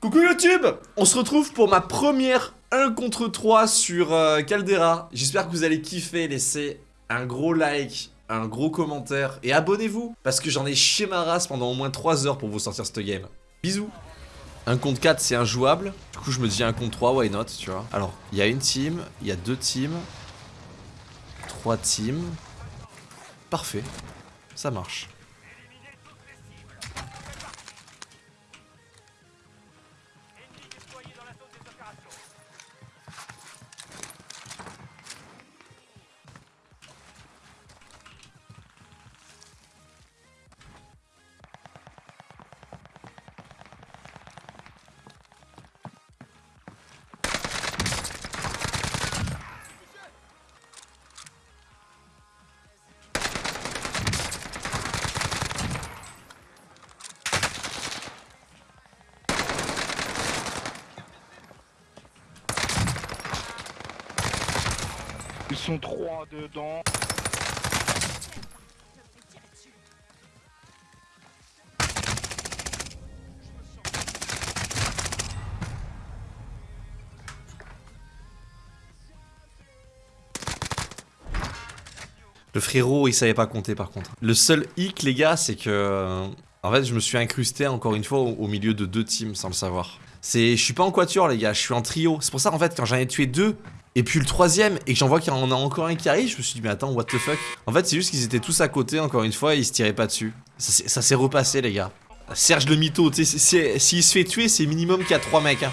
Coucou YouTube On se retrouve pour ma première 1 contre 3 sur euh, Caldera. J'espère que vous allez kiffer, laissez un gros like, un gros commentaire et abonnez-vous parce que j'en ai chié ma race pendant au moins 3 heures pour vous sortir cette game. Bisous 1 contre 4 c'est injouable, du coup je me dis 1 contre 3, why not, tu vois? Alors, il y a une team, il y a deux teams, trois teams, parfait, ça marche. Sont trois dedans. Le frérot, il savait pas compter par contre. Le seul hic, les gars, c'est que... euh, En fait, je me suis incrusté encore une fois au, milieu de deux teams sans le savoir. C'est... Je suis pas en quatuor, les gars, je suis en trio. C'est pour ça, en fait, quand j'en ai tué deux, et puis le troisième, et que j'en vois qu'il y en a encore un qui arrive, je me suis dit, mais attends, what the fuck? En fait, c'est juste qu'ils étaient tous à côté, encore une fois, et ils se tiraient pas dessus. Ça, s'est- repassé, les gars. Serge le mytho, tu sais, s'il se fait tuer, c'est minimum qu'il y a trois mecs, hein.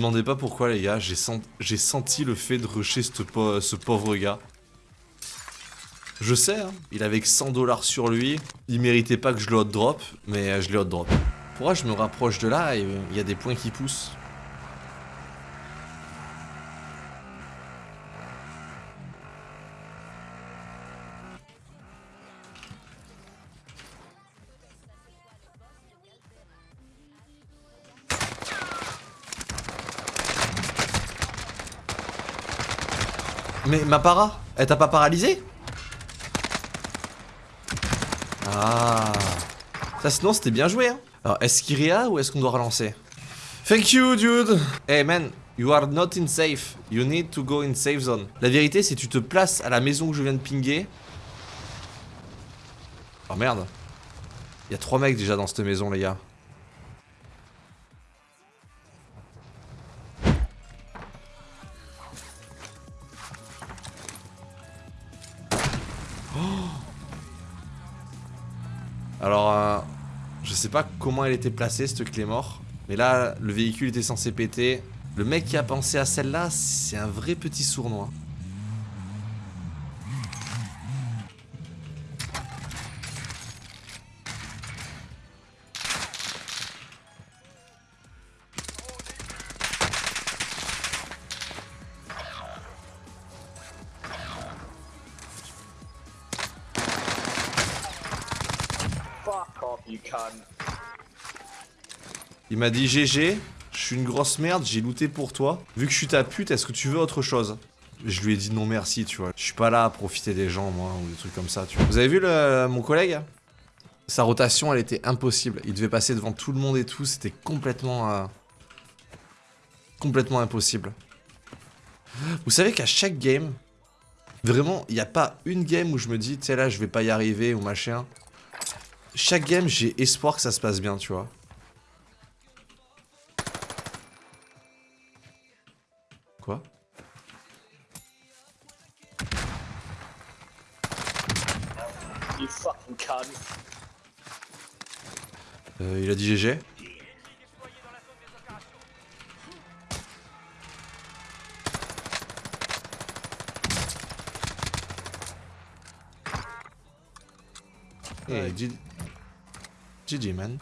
Demandez pas pourquoi les gars, j'ai sen- j'ai senti le fait de rusher ce pauvre gars. Je sais, hein, il avait que 100 dollars sur lui, il méritait pas que je le hot drop, mais euh, je l'ai hot drop. Pourquoi je me rapproche de là et euh, il y a des points qui poussent? Mais ma para, elle t'a pas paralysé? Ah Ça sinon c'était bien joué hein Alors est-ce qu'il réa ou est-ce qu'on doit relancer? Thank you dude Hey man, you are not in safe. You need to go in safe zone. La vérité c'est que tu te places à la maison que je viens de pinguer. Oh merde Il y a trois mecs déjà dans cette maison les gars. Pas comment elle était placée, cette clé mort. Mais là, le véhicule était censé péter. Le mec qui a pensé à celle-là, c'est un vrai petit sournois. Il m'a dit GG, je suis une grosse merde, j'ai looté pour toi. Vu que je suis ta pute, est-ce que tu veux autre chose? Je lui ai dit non merci, tu vois. Je suis pas là à profiter des gens, moi, ou des trucs comme ça, tu vois. Vous avez vu mon collègue? Sa rotation, elle était impossible. Il devait passer devant tout le monde et tout, c'était complètement... euh, complètement impossible. Vous savez qu'à chaque game, vraiment, il n'y a pas une game où je me dis, tu sais là, je vais pas y arriver ou machin. Chaque game, j'ai espoir que ça se passe bien, tu vois. You fucking cunt. Euh, Il a dit GG Hey, GG man.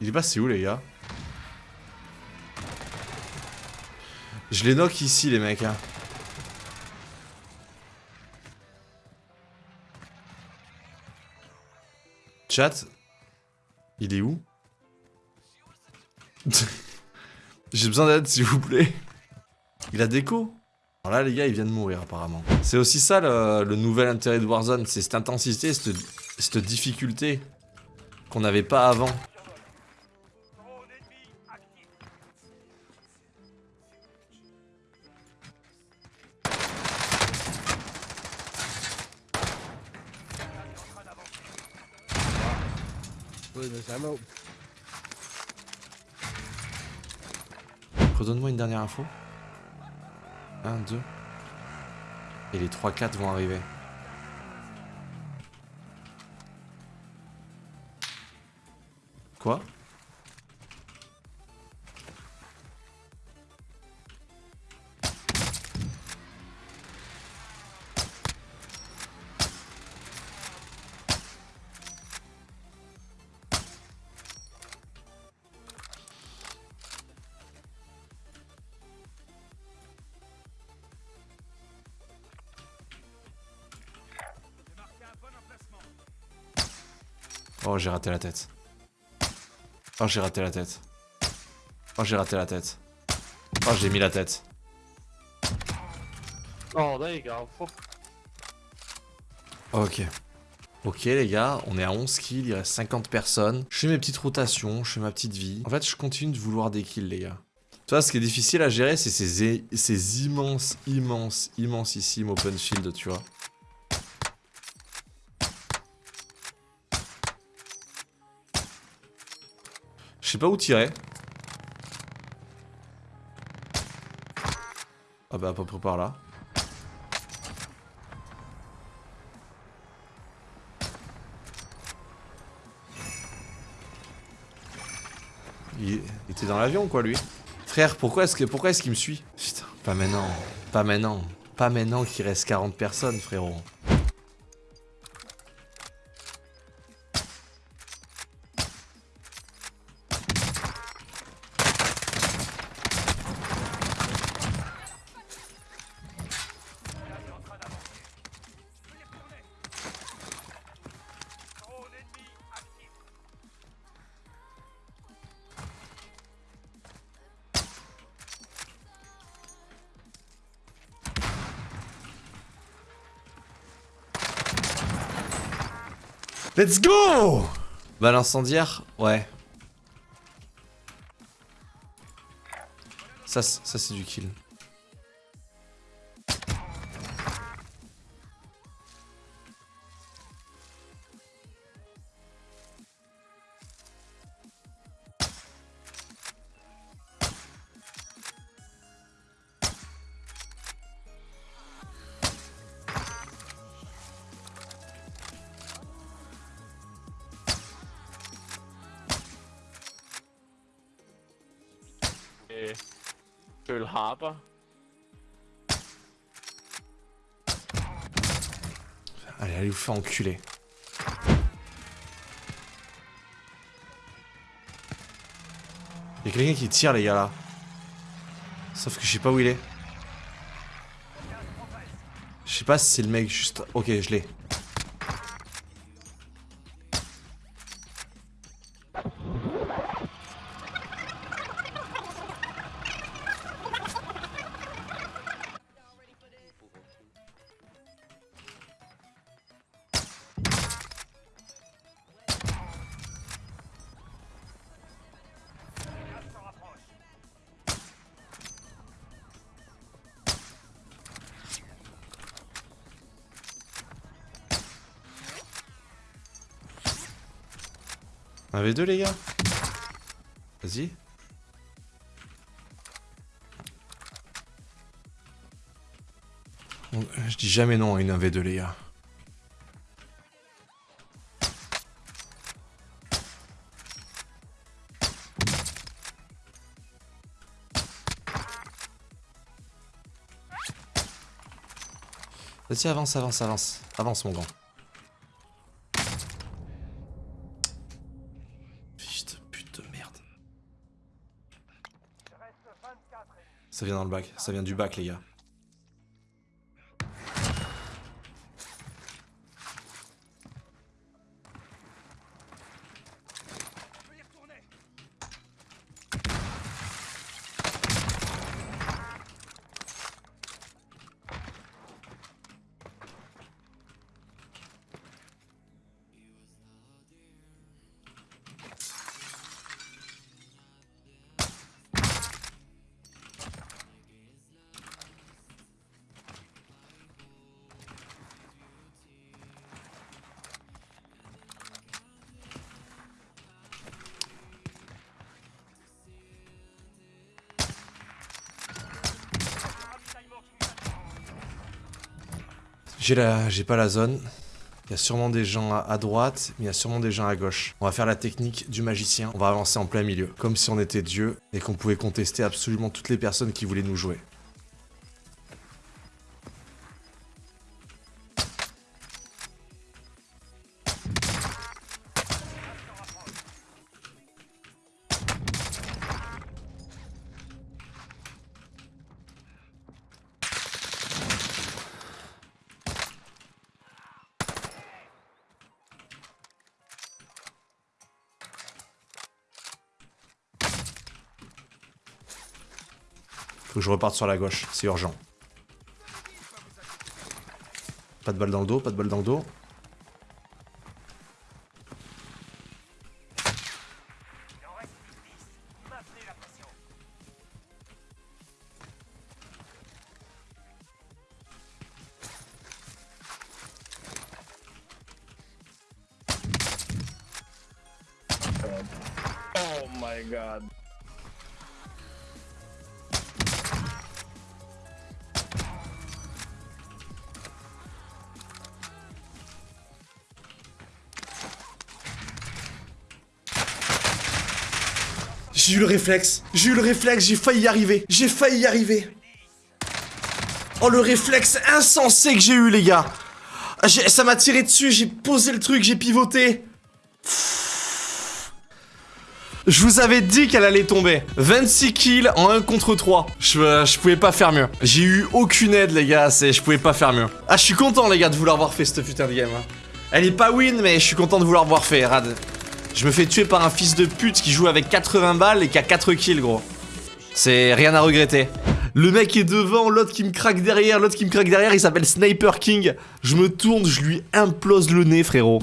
Il est passé où les gars? Je les knock ici les mecs hein. Chat Il est où? J'ai besoin d'aide s'il vous plaît. Il a déco? Alors là les gars il vient de mourir apparemment. C'est aussi ça le, nouvel intérêt de Warzone, c'est cette intensité, cette difficulté qu'on n'avait pas avant. Redonne-moi une dernière info. 1, 2. Et les 3-4 vont arriver. Quoi? Oh, j'ai raté la tête. Oh, j'ai raté la tête. Oh, j'ai raté la tête. Oh, j'ai mis la tête. Oh, there you go. Ok. Ok les gars, on est à 11 kills, il reste 50 personnes. Je fais mes petites rotations, je fais ma petite vie. En fait, je continue de vouloir des kills les gars. Tu vois, ce qui est difficile à gérer, c'est ces, ces immenses, immenses, immensissime open field, tu vois. Je sais pas où tirer. Ah bah à peu près par là. Il était dans l'avion quoi lui. Frère, pourquoi est-ce que pourquoi est-ce qu'il me suit? Putain, pas maintenant, pas maintenant, pas maintenant qu'il reste 40 personnes frérot. Let's go Bah l'incendiaire, ouais. Ça, ça c'est du kill. Pearl Harbor. Allez, allez vous faire enculer. Y'a quelqu'un qui tire les gars là. Sauf que je sais pas où il est. Je sais pas si c'est le mec juste... Ok, je l'ai. Un V2 les gars Vas-y. On- Je dis jamais non à une 1v2 les gars. Vas-y avance, avance, avance. Avance mon grand. Vient dans le bac. Ça vient du bac, les gars. J'ai pas la zone. Il y a sûrement des gens à, à droite, mais il y a sûrement des gens à gauche. On va faire la technique du magicien. On va avancer en plein milieu, comme si on était Dieu et qu'on pouvait contester absolument toutes les personnes qui voulaient nous jouer. Je reparte sur la gauche, c'est urgent. Pas de balle dans le dos, pas de balle dans le dos. Oh my god. J'ai eu le réflexe, j'ai eu le réflexe, j'ai failli y arriver, j'ai failli y arriver. Oh le réflexe insensé que j'ai eu les gars. Ça m'a tiré dessus, j'ai posé le truc, j'ai pivoté. Je vous avais dit qu'elle allait tomber. 26 kills en 1 contre 3. Je, euh, je pouvais pas faire mieux. J'ai eu aucune aide les gars, je pouvais pas faire mieux. Ah je suis content les gars de vouloir avoir fait cette putain de game. hein. Elle est pas win mais je suis content de vouloir voir fait, Rad. Je me fais tuer par un fils de pute qui joue avec 80 balles et qui a 4 kills, gros. C'est rien à regretter. Le mec est devant, l'autre qui me craque derrière, l'autre qui me craque derrière, il s'appelle Sniper King. Je me tourne, je lui implose le nez, frérot.